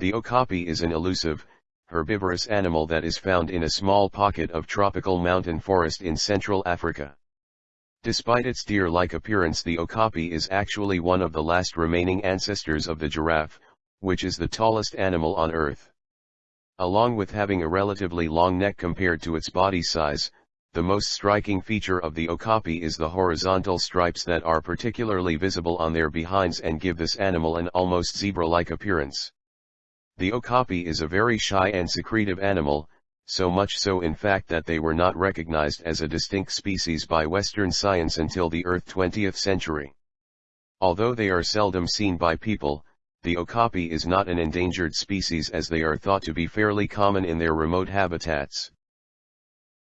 The okapi is an elusive, herbivorous animal that is found in a small pocket of tropical mountain forest in Central Africa. Despite its deer-like appearance the okapi is actually one of the last remaining ancestors of the giraffe, which is the tallest animal on Earth. Along with having a relatively long neck compared to its body size, the most striking feature of the okapi is the horizontal stripes that are particularly visible on their behinds and give this animal an almost zebra-like appearance. The okapi is a very shy and secretive animal, so much so in fact that they were not recognized as a distinct species by Western science until the earth 20th century. Although they are seldom seen by people, the okapi is not an endangered species as they are thought to be fairly common in their remote habitats.